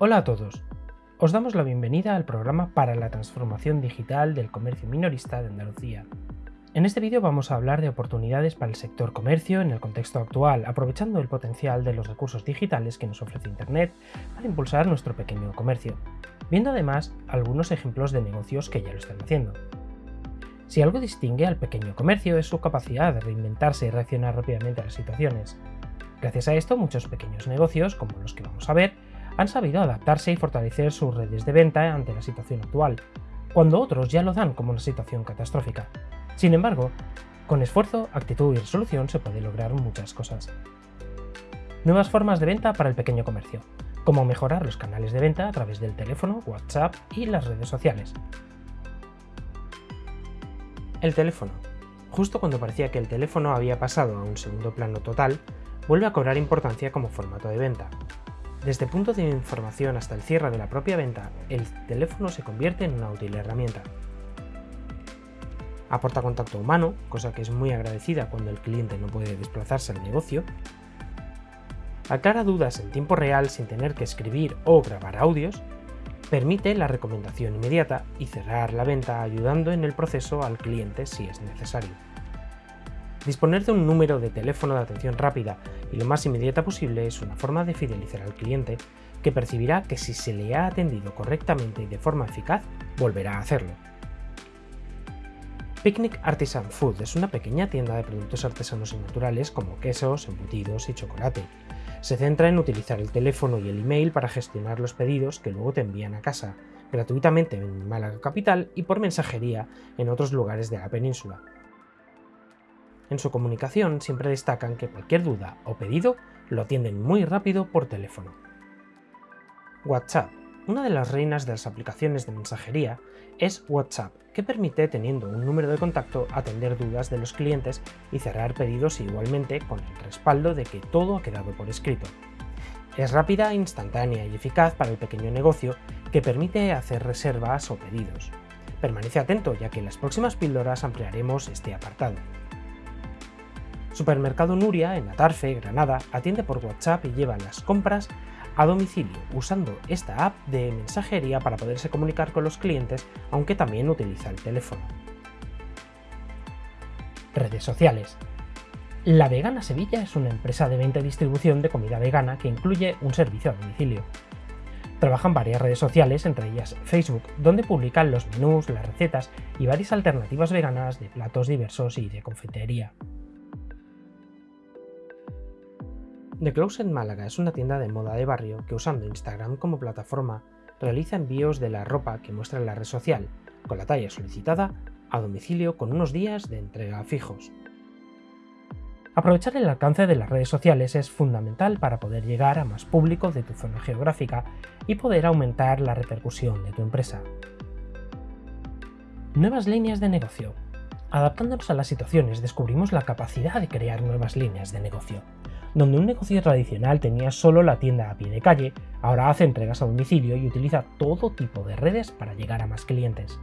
Hola a todos. Os damos la bienvenida al programa para la transformación digital del comercio minorista de Andalucía. En este vídeo vamos a hablar de oportunidades para el sector comercio en el contexto actual, aprovechando el potencial de los recursos digitales que nos ofrece Internet para impulsar nuestro pequeño comercio, viendo además algunos ejemplos de negocios que ya lo están haciendo. Si algo distingue al pequeño comercio es su capacidad de reinventarse y reaccionar rápidamente a las situaciones. Gracias a esto, muchos pequeños negocios, como los que vamos a ver, han sabido adaptarse y fortalecer sus redes de venta ante la situación actual, cuando otros ya lo dan como una situación catastrófica. Sin embargo, con esfuerzo, actitud y resolución se puede lograr muchas cosas. Nuevas formas de venta para el pequeño comercio, como mejorar los canales de venta a través del teléfono, WhatsApp y las redes sociales. El teléfono. Justo cuando parecía que el teléfono había pasado a un segundo plano total, vuelve a cobrar importancia como formato de venta. Desde punto de información hasta el cierre de la propia venta, el teléfono se convierte en una útil herramienta. Aporta contacto humano, cosa que es muy agradecida cuando el cliente no puede desplazarse al negocio. Aclara dudas en tiempo real sin tener que escribir o grabar audios. Permite la recomendación inmediata y cerrar la venta ayudando en el proceso al cliente si es necesario. Disponer de un número de teléfono de atención rápida y lo más inmediata posible es una forma de fidelizar al cliente que percibirá que si se le ha atendido correctamente y de forma eficaz, volverá a hacerlo. Picnic Artisan Food es una pequeña tienda de productos artesanos y naturales como quesos, embutidos y chocolate. Se centra en utilizar el teléfono y el email para gestionar los pedidos que luego te envían a casa, gratuitamente en Málaga Capital y por mensajería en otros lugares de la península. En su comunicación siempre destacan que cualquier duda o pedido lo atienden muy rápido por teléfono. WhatsApp. Una de las reinas de las aplicaciones de mensajería es WhatsApp, que permite, teniendo un número de contacto, atender dudas de los clientes y cerrar pedidos igualmente con el respaldo de que todo ha quedado por escrito. Es rápida, instantánea y eficaz para el pequeño negocio que permite hacer reservas o pedidos. Permanece atento ya que en las próximas píldoras ampliaremos este apartado. Supermercado Nuria, en Atarfe, Granada, atiende por WhatsApp y lleva las compras a domicilio usando esta app de mensajería para poderse comunicar con los clientes, aunque también utiliza el teléfono. Redes sociales. La Vegana Sevilla es una empresa de venta y distribución de comida vegana que incluye un servicio a domicilio. Trabajan varias redes sociales, entre ellas Facebook, donde publican los menús, las recetas y varias alternativas veganas de platos diversos y de confitería. The Closet Málaga es una tienda de moda de barrio que usando Instagram como plataforma realiza envíos de la ropa que muestra en la red social, con la talla solicitada, a domicilio con unos días de entrega fijos. Aprovechar el alcance de las redes sociales es fundamental para poder llegar a más público de tu zona geográfica y poder aumentar la repercusión de tu empresa. Nuevas líneas de negocio. Adaptándonos a las situaciones descubrimos la capacidad de crear nuevas líneas de negocio donde un negocio tradicional tenía solo la tienda a pie de calle, ahora hace entregas a domicilio y utiliza todo tipo de redes para llegar a más clientes.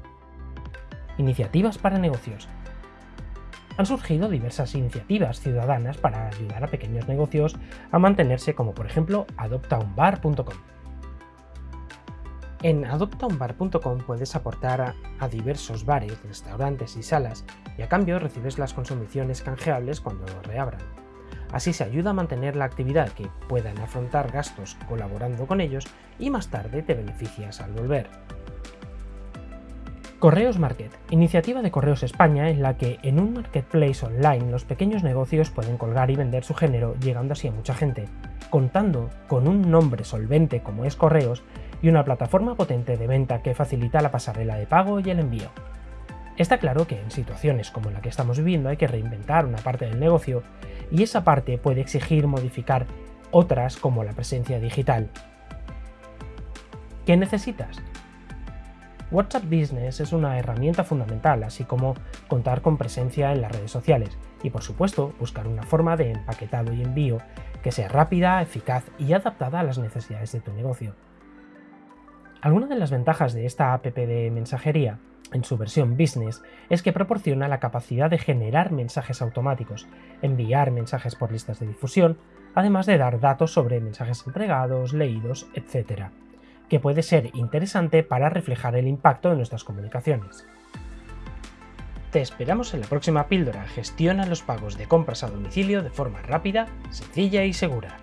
Iniciativas para negocios. Han surgido diversas iniciativas ciudadanas para ayudar a pequeños negocios a mantenerse como por ejemplo adoptaunbar.com. En adoptaunbar.com puedes aportar a, diversos bares, restaurantes y salas y a cambio recibes las consumiciones canjeables cuando reabran. Así se ayuda a mantener la actividad que puedan afrontar gastos colaborando con ellos y más tarde te beneficias al volver. Correos Market, iniciativa de Correos España en la que en un marketplace online los pequeños negocios pueden colgar y vender su género llegando así a mucha gente, contando con un nombre solvente como es Correos y una plataforma potente de venta que facilita la pasarela de pago y el envío. Está claro que en situaciones como la que estamos viviendo hay que reinventar una parte del negocio y esa parte puede exigir modificar otras como la presencia digital. ¿Qué necesitas? WhatsApp Business es una herramienta fundamental, así como contar con presencia en las redes sociales y por supuesto buscar una forma de empaquetado y envío que sea rápida, eficaz y adaptada a las necesidades de tu negocio. Algunas de las ventajas de esta app de mensajería en su versión Business es que proporciona la capacidad de generar mensajes automáticos, enviar mensajes por listas de difusión, además de dar datos sobre mensajes entregados, leídos, etc. que puede ser interesante para reflejar el impacto de nuestras comunicaciones. Te esperamos en la próxima píldora. Gestiona los pagos de compras a domicilio de forma rápida, sencilla y segura.